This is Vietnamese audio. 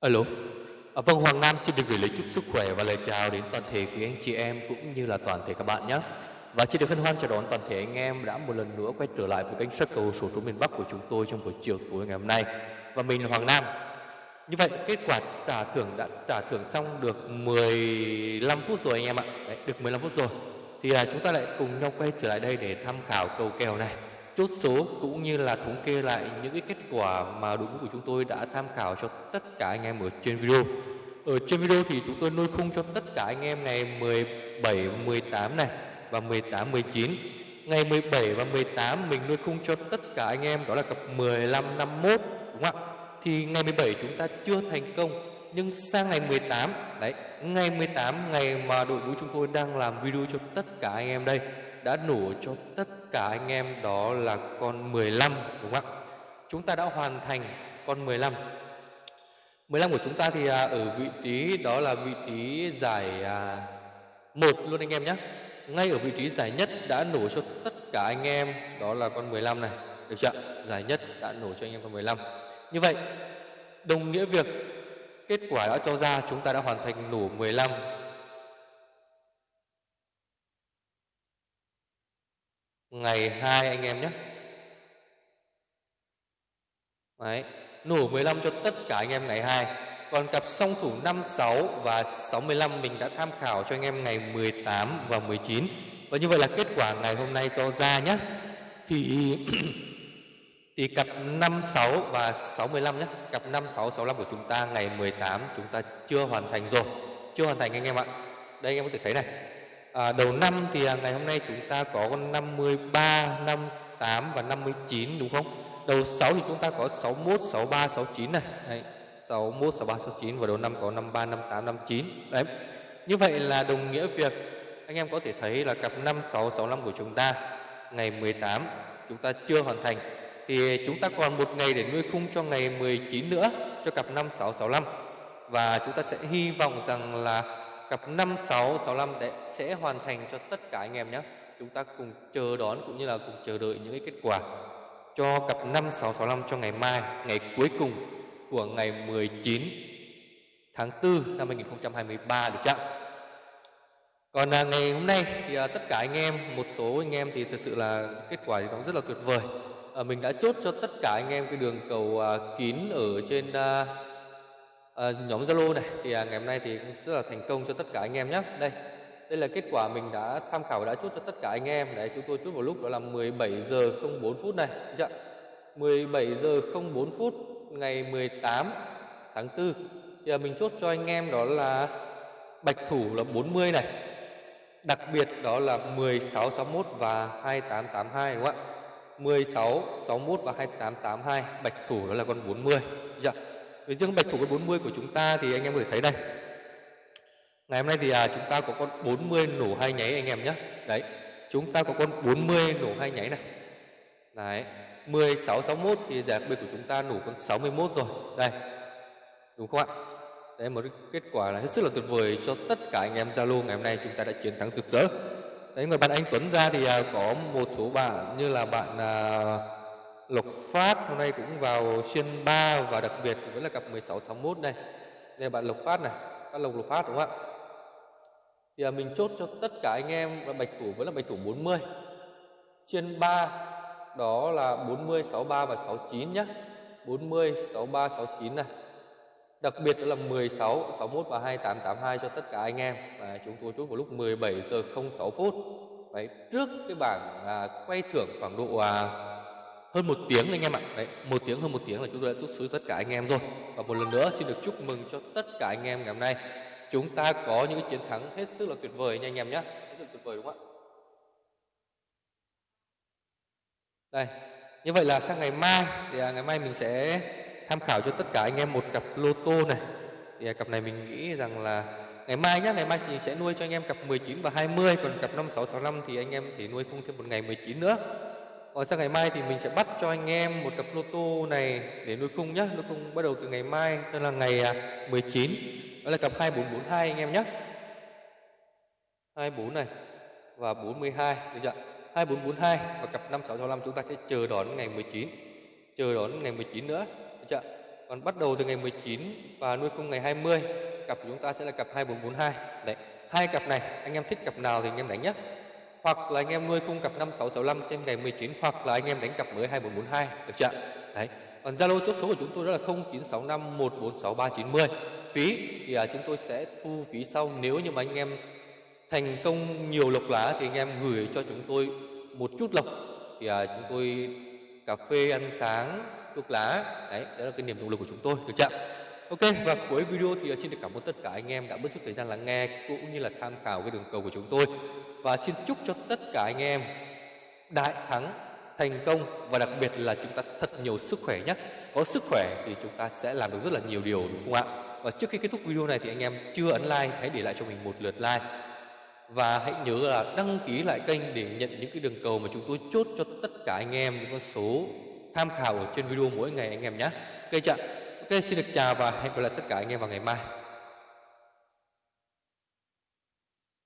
Alo. À, vâng, Hoàng Nam xin được gửi lời chúc sức khỏe và lời chào đến toàn thể quý anh chị em cũng như là toàn thể các bạn nhé. Và xin được hân hoan chào đón toàn thể anh em đã một lần nữa quay trở lại với kênh sắc cầu số số miền Bắc của chúng tôi trong buổi chiều tối ngày hôm nay. Và mình là Hoàng Nam. Như vậy kết quả trả thưởng đã trả thưởng xong được 15 phút rồi anh em ạ. Đấy, được 15 phút rồi. Thì à, chúng ta lại cùng nhau quay trở lại đây để tham khảo cầu kèo này chốt số cũng như là thống kê lại những cái kết quả mà đội ngũ của chúng tôi đã tham khảo cho tất cả anh em ở trên video. Ở trên video thì chúng tôi nuôi khung cho tất cả anh em ngày 17, 18 này và 18, 19. Ngày 17 và 18 mình nuôi khung cho tất cả anh em đó là cặp 15, 51 đúng không ạ? Thì ngày 17 chúng ta chưa thành công nhưng sang ngày 18 đấy, ngày 18 ngày mà đội ngũ chúng tôi đang làm video cho tất cả anh em đây đã nổ cho tất cả anh em đó là con 15 đúng không ạ? Chúng ta đã hoàn thành con 15. 15 của chúng ta thì à, ở vị trí đó là vị trí giải à, một 1 luôn anh em nhé. Ngay ở vị trí giải nhất đã nổ cho tất cả anh em đó là con 15 này. Được chưa? Giải nhất đã nổ cho anh em con 15. Như vậy, đồng nghĩa việc kết quả đã cho ra, chúng ta đã hoàn thành nổ 15 ngày 2 anh em nhé. Đấy, nổ 15 cho tất cả anh em ngày 2. Còn cặp song thủ 56 và 65 mình đã tham khảo cho anh em ngày 18 và 19. Và như vậy là kết quả ngày hôm nay cho ra nhé. Thì thì cặp 56 và 65 nhé. Cặp 56 65 của chúng ta ngày 18 chúng ta chưa hoàn thành rồi. Chưa hoàn thành anh em ạ. Đây anh em có thể thấy này à, đầu năm thì à, ngày hôm nay chúng ta có con 53, 58 và 59 đúng không? Đầu 6 thì chúng ta có 61, 63, 69 này. Đấy, 61, 63, 69 và đầu năm có 53, 58, 59. Đấy. Như vậy là đồng nghĩa việc anh em có thể thấy là cặp 5, 6, 65 của chúng ta ngày 18 chúng ta chưa hoàn thành thì chúng ta còn một ngày để nuôi khung cho ngày 19 nữa cho cặp 5, 6, 65 và chúng ta sẽ hy vọng rằng là cặp 5 6 65 để sẽ hoàn thành cho tất cả anh em nhé. Chúng ta cùng chờ đón cũng như là cùng chờ đợi những cái kết quả cho cặp 5 6 65 cho ngày mai, ngày cuối cùng của ngày 19 tháng 4 năm 2023 được chưa? Còn à, ngày hôm nay thì à, tất cả anh em, một số anh em thì thực sự là kết quả thì nó rất là tuyệt vời. À, mình đã chốt cho tất cả anh em cái đường cầu à, kín ở trên à, à, nhóm Zalo này thì à, ngày hôm nay thì cũng rất là thành công cho tất cả anh em nhé. Đây, đây là kết quả mình đã tham khảo đã chốt cho tất cả anh em. Đấy, chúng tôi chốt vào lúc đó là 17 giờ 04 phút này. Chưa? 17 giờ 04 phút ngày 18 tháng 4 thì à, mình chốt cho anh em đó là bạch thủ là 40 này. Đặc biệt đó là 1661 và 2882 đúng không ạ? 16 61 và 2882 bạch thủ đó là con 40. Dạ. Với dương bạch của con 40 của chúng ta thì anh em có thể thấy đây. Ngày hôm nay thì à, chúng ta có con 40 nổ hai nháy anh em nhé. Đấy. Chúng ta có con 40 nổ hai nháy này. Đấy. 16 61 thì giải B của chúng ta nổ con 61 rồi. Đây. Đúng không ạ? Đấy một kết quả là hết sức là tuyệt vời cho tất cả anh em Zalo ngày hôm nay chúng ta đã chiến thắng rực rỡ. Đấy người bạn anh Tuấn ra thì à, có một số bạn như là bạn à, Lộc Phát hôm nay cũng vào xuyên 3 và đặc biệt vẫn là cặp 1661 đây. Đây là bạn Lộc Phát này, các Lộc Lộc Phát đúng không ạ? Thì à, mình chốt cho tất cả anh em và bạch thủ vẫn là bạch thủ 40. Trên 3 đó là 40, 63 và 69 nhé. 40, 63, 69 này. Đặc biệt đó là 16, 61 và 2882 cho tất cả anh em. Và chúng tôi chốt vào lúc 17 giờ 06 phút. Đấy, trước cái bảng à, quay thưởng khoảng độ à, hơn một tiếng anh em ạ. Đấy một tiếng hơn một tiếng là chúng tôi đã tút số tất cả anh em rồi. Và một lần nữa xin được chúc mừng cho tất cả anh em ngày hôm nay. Chúng ta có những chiến thắng hết sức là tuyệt vời nha anh em nhé hết sức tuyệt vời đúng không ạ? Đây như vậy là sang ngày mai thì à, ngày mai mình sẽ tham khảo cho tất cả anh em một cặp lô tô này. Thì à, cặp này mình nghĩ rằng là ngày mai nhé ngày mai thì sẽ nuôi cho anh em cặp 19 và 20 còn cặp 5665 thì anh em thì nuôi không thêm một ngày 19 nữa còn sang ngày mai thì mình sẽ bắt cho anh em một cặp lô tô này để nuôi cung nhé. Nuôi cung bắt đầu từ ngày mai, cho là ngày à, 19. Đó là cặp 2442 anh em nhé. 24 này và 42 được chưa? 2442 và cặp 5665 chúng ta sẽ chờ đón ngày 19. Chờ đón ngày 19 nữa, được chưa? còn bắt đầu từ ngày 19 và nuôi cung ngày 20 cặp của chúng ta sẽ là cặp 2442 đấy hai cặp này anh em thích cặp nào thì anh em đánh nhé hoặc là anh em nuôi cung cặp 5665 trên ngày 19 hoặc là anh em đánh cặp mới 2442 được chưa? Đấy. Còn Zalo chốt số của chúng tôi đó là 0965 146 390 phí thì à, chúng tôi sẽ thu phí sau. Nếu như mà anh em thành công nhiều lộc lá thì anh em gửi cho chúng tôi một chút lộc. Thì à, chúng tôi cà phê ăn sáng thuốc lá. Đấy đó là cái niềm động lực của chúng tôi được chưa? Ok. Và cuối video thì ờ, xin được cảm ơn tất cả anh em đã bớt chút thời gian lắng nghe cũng như là tham khảo cái đường cầu của chúng tôi. Và xin chúc cho tất cả anh em đại thắng, thành công và đặc biệt là chúng ta thật nhiều sức khỏe nhé. Có sức khỏe thì chúng ta sẽ làm được rất là nhiều điều, đúng không ạ? Và trước khi kết thúc video này thì anh em chưa ấn like, hãy để lại cho mình một lượt like. Và hãy nhớ là đăng ký lại kênh để nhận những cái đường cầu mà chúng tôi chốt cho tất cả anh em, những con số tham khảo ở trên video mỗi ngày anh em nhé. Ok chưa? Ok, xin được chào và hẹn gặp lại tất cả anh em vào ngày mai.